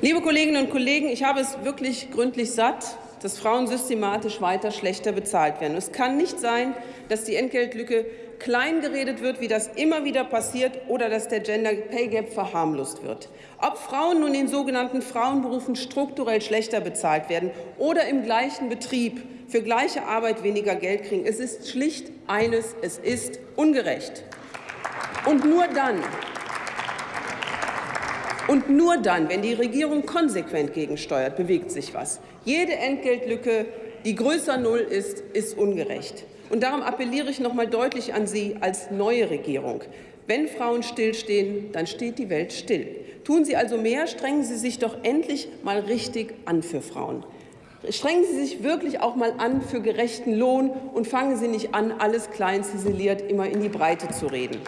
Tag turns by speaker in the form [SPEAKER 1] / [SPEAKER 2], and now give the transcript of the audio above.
[SPEAKER 1] Liebe Kolleginnen und Kollegen, ich habe es wirklich gründlich satt, dass Frauen systematisch weiter schlechter bezahlt werden. Es kann nicht sein, dass die Entgeltlücke kleingeredet wird, wie das immer wieder passiert, oder dass der Gender Pay Gap verharmlost wird. Ob Frauen nun in sogenannten Frauenberufen strukturell schlechter bezahlt werden oder im gleichen Betrieb für gleiche Arbeit weniger Geld kriegen, es ist schlicht eines, es ist ungerecht. Und nur dann, und nur dann, wenn die Regierung konsequent gegensteuert, bewegt sich was. Jede Entgeltlücke, die größer Null ist, ist ungerecht. Und darum appelliere ich noch mal deutlich an Sie als neue Regierung. Wenn Frauen stillstehen, dann steht die Welt still. Tun Sie also mehr, strengen Sie sich doch endlich mal richtig an für Frauen. Strengen Sie sich wirklich auch mal an für gerechten Lohn und fangen Sie nicht an, alles klein ziseliert immer in die Breite zu reden.